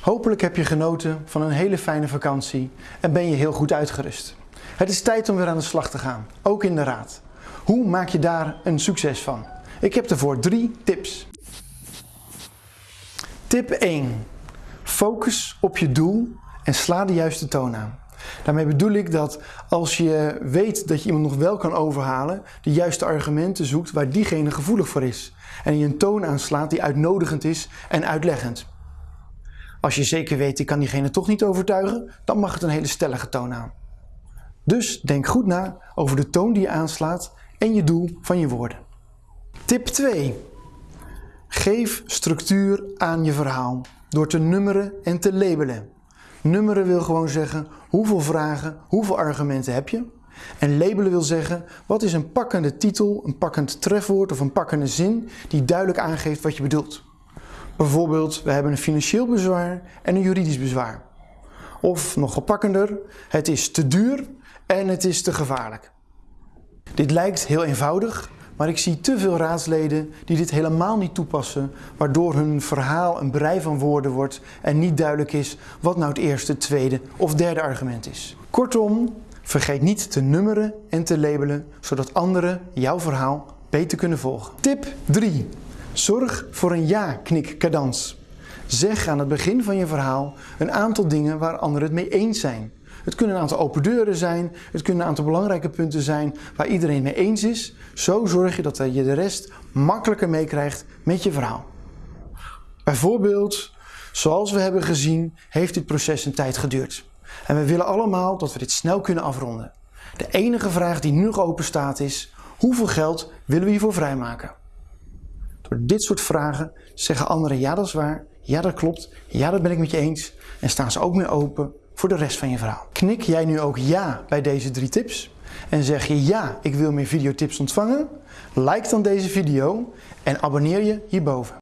Hopelijk heb je genoten van een hele fijne vakantie en ben je heel goed uitgerust. Het is tijd om weer aan de slag te gaan, ook in de raad. Hoe maak je daar een succes van? Ik heb ervoor drie tips. Tip 1. Focus op je doel en sla de juiste toon aan. Daarmee bedoel ik dat als je weet dat je iemand nog wel kan overhalen, de juiste argumenten zoekt waar diegene gevoelig voor is. En je een toon aanslaat die uitnodigend is en uitleggend. Als je zeker weet, ik kan diegene toch niet overtuigen, dan mag het een hele stellige toon aan. Dus denk goed na over de toon die je aanslaat en je doel van je woorden. Tip 2. Geef structuur aan je verhaal door te nummeren en te labelen. Nummeren wil gewoon zeggen hoeveel vragen, hoeveel argumenten heb je. En labelen wil zeggen wat is een pakkende titel, een pakkend trefwoord of een pakkende zin die duidelijk aangeeft wat je bedoelt. Bijvoorbeeld, we hebben een financieel bezwaar en een juridisch bezwaar. Of nog gepakkender, het is te duur en het is te gevaarlijk. Dit lijkt heel eenvoudig, maar ik zie te veel raadsleden die dit helemaal niet toepassen, waardoor hun verhaal een brei van woorden wordt en niet duidelijk is wat nou het eerste, tweede of derde argument is. Kortom, vergeet niet te nummeren en te labelen, zodat anderen jouw verhaal beter kunnen volgen. Tip 3. Zorg voor een ja-knik-cadans. Zeg aan het begin van je verhaal een aantal dingen waar anderen het mee eens zijn. Het kunnen een aantal open deuren zijn, het kunnen een aantal belangrijke punten zijn waar iedereen mee eens is. Zo zorg je dat je de rest makkelijker meekrijgt met je verhaal. Bijvoorbeeld, zoals we hebben gezien, heeft dit proces een tijd geduurd. En we willen allemaal dat we dit snel kunnen afronden. De enige vraag die nu nog open staat is, hoeveel geld willen we hiervoor vrijmaken? Door dit soort vragen zeggen anderen ja dat is waar, ja dat klopt, ja dat ben ik met je eens en staan ze ook meer open voor de rest van je verhaal. Knik jij nu ook ja bij deze drie tips en zeg je ja, ik wil meer videotips ontvangen? Like dan deze video en abonneer je hierboven.